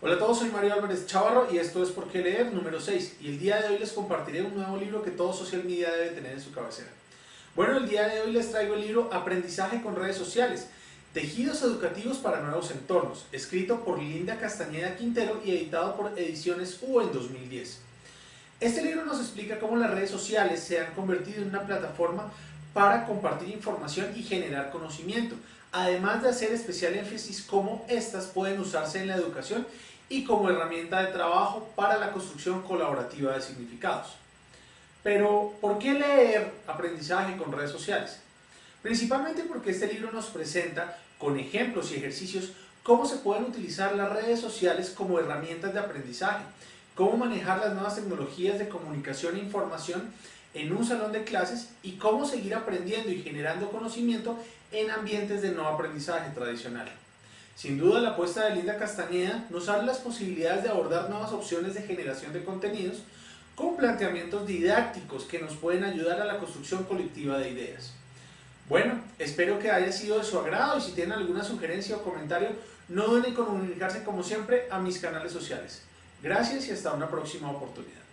Hola a todos, soy Mario Álvarez Chavarro y esto es Por qué leer número 6 y el día de hoy les compartiré un nuevo libro que todo social media debe tener en su cabecera. Bueno, el día de hoy les traigo el libro Aprendizaje con redes sociales, Tejidos educativos para nuevos entornos, escrito por Linda Castañeda Quintero y editado por Ediciones U en 2010. Este libro nos explica cómo las redes sociales se han convertido en una plataforma para compartir información y generar conocimiento, además de hacer especial énfasis cómo éstas pueden usarse en la educación y como herramienta de trabajo para la construcción colaborativa de significados. Pero, ¿por qué leer aprendizaje con redes sociales? Principalmente porque este libro nos presenta con ejemplos y ejercicios cómo se pueden utilizar las redes sociales como herramientas de aprendizaje, cómo manejar las nuevas tecnologías de comunicación e información en un salón de clases y cómo seguir aprendiendo y generando conocimiento en ambientes de no aprendizaje tradicional. Sin duda la apuesta de Linda Castañeda nos abre las posibilidades de abordar nuevas opciones de generación de contenidos con planteamientos didácticos que nos pueden ayudar a la construcción colectiva de ideas. Bueno, espero que haya sido de su agrado y si tienen alguna sugerencia o comentario, no duden en comunicarse como siempre a mis canales sociales. Gracias y hasta una próxima oportunidad.